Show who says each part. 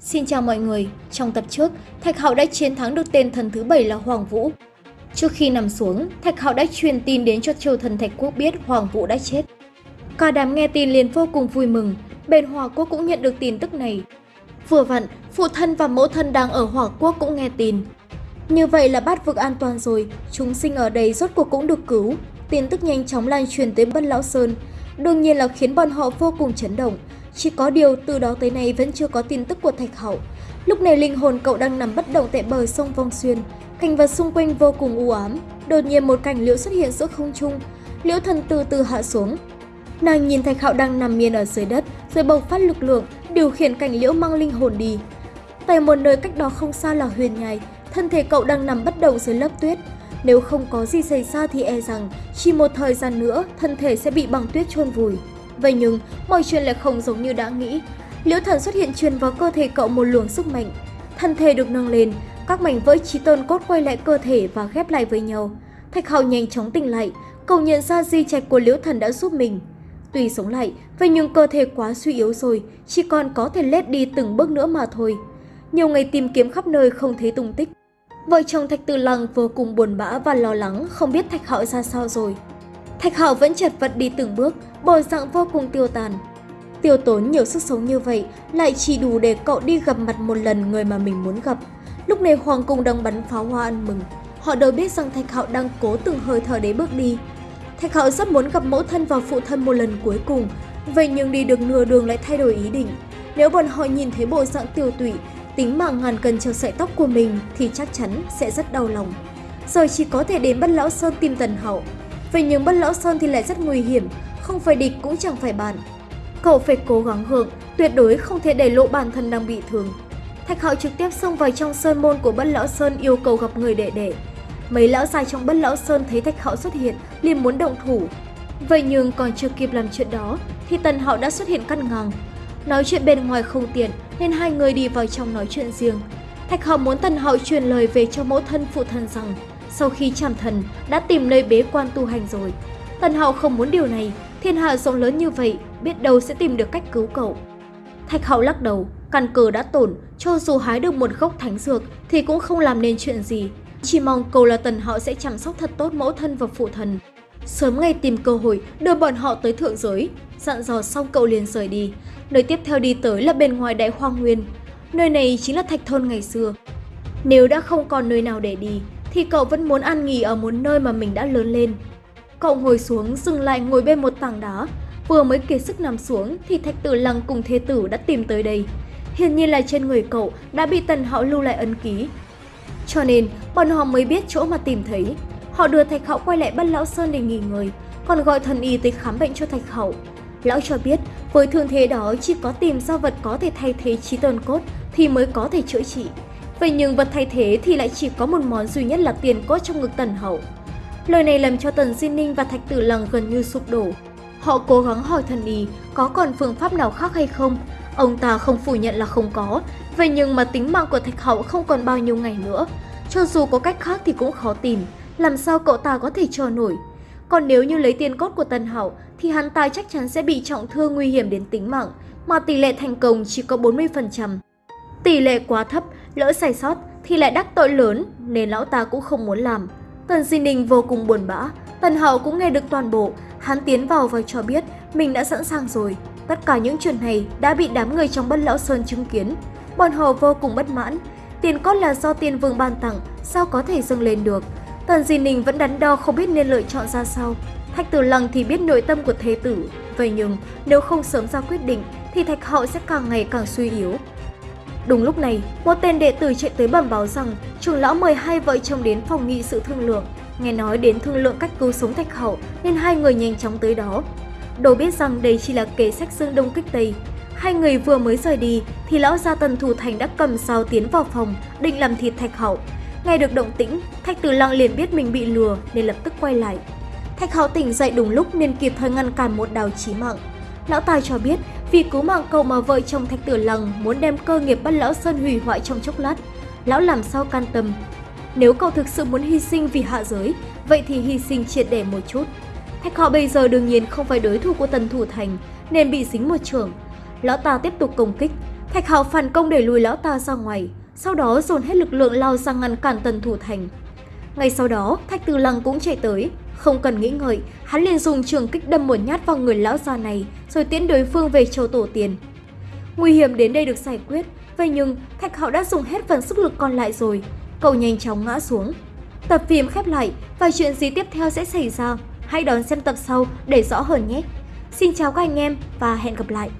Speaker 1: Xin chào mọi người, trong tập trước, Thạch Hạo đã chiến thắng được tên thần thứ bảy là Hoàng Vũ. Trước khi nằm xuống, Thạch Hạo đã truyền tin đến cho triều thần Thạch Quốc biết Hoàng Vũ đã chết. Cả đám nghe tin liền vô cùng vui mừng, bên Hòa Quốc cũng nhận được tin tức này. Vừa vặn, phụ thân và mẫu thân đang ở Hòa Quốc cũng nghe tin. Như vậy là bát vực an toàn rồi, chúng sinh ở đây rốt cuộc cũng được cứu. Tin tức nhanh chóng lan truyền tới Bất Lão Sơn, đương nhiên là khiến bọn họ vô cùng chấn động. Chỉ có điều từ đó tới nay vẫn chưa có tin tức của Thạch Hậu. Lúc này linh hồn cậu đang nằm bất động tại bờ sông Vong Xuyên, cảnh vật xung quanh vô cùng u ám. Đột nhiên một cảnh liễu xuất hiện giữa không trung, liễu thần từ từ hạ xuống. Nàng nhìn Thạch Hạo đang nằm miên ở dưới đất, rồi bộc phát lực lượng, điều khiển cảnh liễu mang linh hồn đi. Tại một nơi cách đó không xa là huyền nhai, thân thể cậu đang nằm bất động dưới lớp tuyết. Nếu không có gì xảy ra thì e rằng chỉ một thời gian nữa thân thể sẽ bị băng tuyết chôn vùi. Vậy nhưng, mọi chuyện lại không giống như đã nghĩ. Liễu thần xuất hiện truyền vào cơ thể cậu một luồng sức mạnh. Thân thể được nâng lên, các mảnh vỡ trí tôn cốt quay lại cơ thể và ghép lại với nhau. Thạch Hạo nhanh chóng tỉnh lại, cậu nhận ra di trạch của Liễu thần đã giúp mình. Tuy sống lại, vậy nhưng cơ thể quá suy yếu rồi, chỉ còn có thể lết đi từng bước nữa mà thôi. Nhiều ngày tìm kiếm khắp nơi không thấy tung tích. Vợ chồng Thạch Tử Lăng vô cùng buồn bã và lo lắng không biết Thạch Hạo ra sao rồi. Thạch Hạo vẫn chật vật đi từng bước, bộ dạng vô cùng tiêu tàn. Tiêu tốn nhiều sức sống như vậy lại chỉ đủ để cậu đi gặp mặt một lần người mà mình muốn gặp. Lúc này Hoàng Cung đang bắn pháo hoa ăn mừng. Họ đều biết rằng Thạch Hạo đang cố từng hơi thở để bước đi. Thạch Hạo rất muốn gặp mẫu thân và phụ thân một lần cuối cùng, vậy nhưng đi được nửa đường lại thay đổi ý định. Nếu bọn họ nhìn thấy bộ dạng tiêu tụy, tính mạng ngàn cân treo sợi tóc của mình thì chắc chắn sẽ rất đau lòng. Giờ chỉ có thể đến Bất Lão Sơn tìm Tần Hậu. Vậy nhưng Bất Lão Sơn thì lại rất nguy hiểm, không phải địch cũng chẳng phải bạn. Cậu phải cố gắng gượng tuyệt đối không thể để lộ bản thân đang bị thương. Thạch Hạo trực tiếp xông vào trong sơn môn của Bất Lão Sơn yêu cầu gặp người đệ đệ. Mấy lão già trong Bất Lão Sơn thấy Thạch Hạo xuất hiện, liền muốn động thủ. Vậy nhưng còn chưa kịp làm chuyện đó, thì Tần Hạo đã xuất hiện cắt ngang. Nói chuyện bên ngoài không tiện, nên hai người đi vào trong nói chuyện riêng. Thạch Hạo muốn Tần Hạo truyền lời về cho mẫu thân phụ thân rằng, sau khi chạm thần đã tìm nơi bế quan tu hành rồi. Tần Hạo không muốn điều này, thiên hạ rộng lớn như vậy, biết đâu sẽ tìm được cách cứu cậu. Thạch Hạo lắc đầu, căn cờ đã tổn, cho dù hái được một gốc thánh dược thì cũng không làm nên chuyện gì. Chỉ mong cầu là Tần Hạo sẽ chăm sóc thật tốt mẫu thân và phụ thần. Sớm ngày tìm cơ hội đưa bọn họ tới thượng giới, dặn dò xong cậu liền rời đi. Nơi tiếp theo đi tới là bên ngoài đại hoang nguyên. Nơi này chính là thạch thôn ngày xưa. Nếu đã không còn nơi nào để đi, thì cậu vẫn muốn ăn nghỉ ở một nơi mà mình đã lớn lên. Cậu ngồi xuống, dừng lại ngồi bên một tảng đá. Vừa mới kiệt sức nằm xuống thì thạch tử lăng cùng thế tử đã tìm tới đây. Hiển nhiên là trên người cậu đã bị tần hạo lưu lại ấn ký. Cho nên, bọn họ mới biết chỗ mà tìm thấy. Họ đưa Thạch Hậu quay lại Bất Lão Sơn để nghỉ ngơi, còn gọi thần y tới khám bệnh cho Thạch Hậu. Lão cho biết, với thương thế đó chỉ có tìm ra vật có thể thay thế trí tồn cốt thì mới có thể chữa trị. Vậy nhưng vật thay thế thì lại chỉ có một món duy nhất là tiền cốt trong ngực Tần Hậu. Lời này làm cho Tần Di Ninh và Thạch Tử Lăng gần như sụp đổ. Họ cố gắng hỏi thần y có còn phương pháp nào khác hay không. Ông ta không phủ nhận là không có, vậy nhưng mà tính mạng của Thạch Hậu không còn bao nhiêu ngày nữa. Cho dù có cách khác thì cũng khó tìm, làm sao cậu ta có thể chờ nổi. Còn nếu như lấy tiền cốt của Tần hậu thì hắn ta chắc chắn sẽ bị trọng thương nguy hiểm đến tính mạng, mà tỷ lệ thành công chỉ có 40%. Tỷ lệ quá thấp, lỡ sai sót thì lại đắc tội lớn nên lão ta cũng không muốn làm. Tần Di Ninh vô cùng buồn bã, Tần hậu cũng nghe được toàn bộ, hắn tiến vào và cho biết mình đã sẵn sàng rồi. Tất cả những chuyện này đã bị đám người trong bất lão sơn chứng kiến. Bọn họ vô cùng bất mãn, tiền cốt là do tiên vương ban tặng, sao có thể dâng lên được. Tần Di Ninh vẫn đắn đo không biết nên lựa chọn ra sao. Thạch Tử Lăng thì biết nội tâm của thế tử, vậy nhưng nếu không sớm ra quyết định thì Thạch Hậu sẽ càng ngày càng suy yếu. Đúng lúc này, một tên đệ tử chạy tới bẩm báo rằng trưởng lão mời hai vợ chồng đến phòng nghị sự thương lượng. Nghe nói đến thương lượng cách cứu sống Thạch Hậu nên hai người nhanh chóng tới đó. Đồ biết rằng đây chỉ là kế sách dương đông kích tây. Hai người vừa mới rời đi thì lão gia tần thủ thành đã cầm sao tiến vào phòng định làm thịt Thạch Hậu. Nghe được động tĩnh, Thạch Tử Lăng liền biết mình bị lừa nên lập tức quay lại. Thạch Hậu tỉnh dậy đúng lúc nên kịp thời ngăn cản một đào chí mạng. Lão Tài cho biết vì cứu mạng cậu mà vợ chồng Thạch Tử Lăng muốn đem cơ nghiệp bắt Lão Sơn hủy hoại trong chốc lát. Lão làm sao can tâm. Nếu cậu thực sự muốn hy sinh vì hạ giới, vậy thì hy sinh triệt để một chút. Thạch họ bây giờ đương nhiên không phải đối thủ của Tần Thủ Thành nên bị dính một trưởng Lão ta tiếp tục công kích. Thạch Hạo phản công để lùi lão ta ra ngoài, sau đó dồn hết lực lượng lao sang ngăn cản Tần Thủ Thành. Ngay sau đó, Thạch tử Lăng cũng chạy tới, không cần nghĩ ngợi, hắn liền dùng trường kích đâm một nhát vào người lão già này, rồi tiễn đối phương về châu tổ tiền. Nguy hiểm đến đây được giải quyết, vậy nhưng Thạch Hạo đã dùng hết phần sức lực còn lại rồi. Cậu nhanh chóng ngã xuống. Tập phim khép lại và chuyện gì tiếp theo sẽ xảy ra, hãy đón xem tập sau để rõ hơn nhé. Xin chào các anh em và hẹn gặp lại!